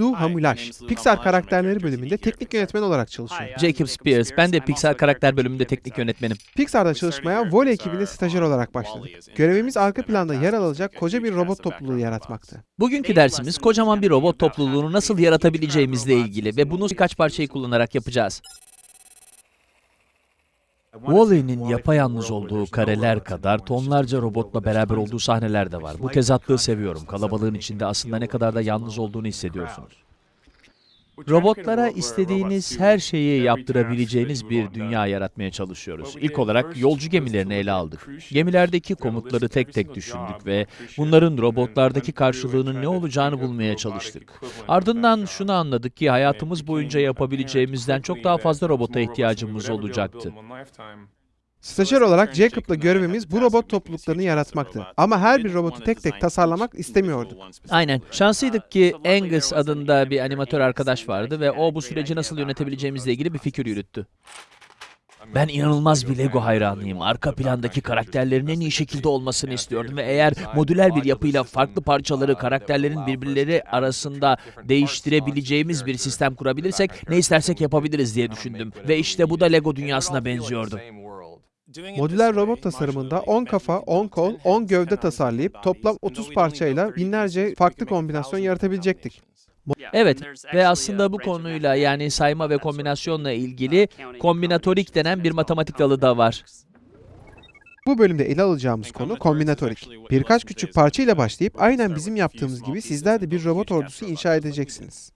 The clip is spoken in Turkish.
Lou Hamulash, Pixar karakterleri bölümünde teknik yönetmen olarak çalışıyor. Jacob Spears, ben de Pixar karakter bölümünde teknik yönetmenim. Pixar'da çalışmaya Voley ekibinde stajyer olarak başladık. Görevimiz arka planda yer alacak koca bir robot topluluğu yaratmaktı. Bugünkü dersimiz kocaman bir robot topluluğunu nasıl yaratabileceğimizle ilgili ve bunu birkaç parçayı kullanarak yapacağız. Wall-E'nin yapayalnız olduğu kareler kadar tonlarca robotla beraber olduğu sahneler de var. Bu tezatlığı seviyorum. Kalabalığın içinde aslında ne kadar da yalnız olduğunu hissediyorsunuz. Robotlara istediğiniz her şeyi yaptırabileceğiniz bir dünya yaratmaya çalışıyoruz. İlk olarak yolcu gemilerini ele aldık. Gemilerdeki komutları tek tek düşündük ve bunların robotlardaki karşılığının ne olacağını bulmaya çalıştık. Ardından şunu anladık ki hayatımız boyunca yapabileceğimizden çok daha fazla robota ihtiyacımız olacaktı. Stajyer olarak Jacob'la görevimiz bu robot topluluklarını yaratmaktı. Ama her bir robotu tek tek tasarlamak istemiyorduk. Aynen. Şanslıydık ki Angus adında bir animatör arkadaş vardı ve o bu süreci nasıl yönetebileceğimizle ilgili bir fikir yürüttü. Ben inanılmaz bir Lego hayranıyım. Arka plandaki karakterlerin en iyi şekilde olmasını istiyordum ve eğer modüler bir yapıyla farklı parçaları karakterlerin birbirleri arasında değiştirebileceğimiz bir sistem kurabilirsek ne istersek yapabiliriz diye düşündüm. Ve işte bu da Lego dünyasına benziyordu. Modüler robot tasarımında 10 kafa, 10 kol, 10 gövde tasarlayıp toplam 30 parçayla binlerce farklı kombinasyon yaratabilecektik. Evet ve aslında bu konuyla yani sayma ve kombinasyonla ilgili kombinatorik denen bir matematik dalı da var. Bu bölümde ele alacağımız konu kombinatorik. Birkaç küçük parça ile başlayıp aynen bizim yaptığımız gibi sizler de bir robot ordusu inşa edeceksiniz.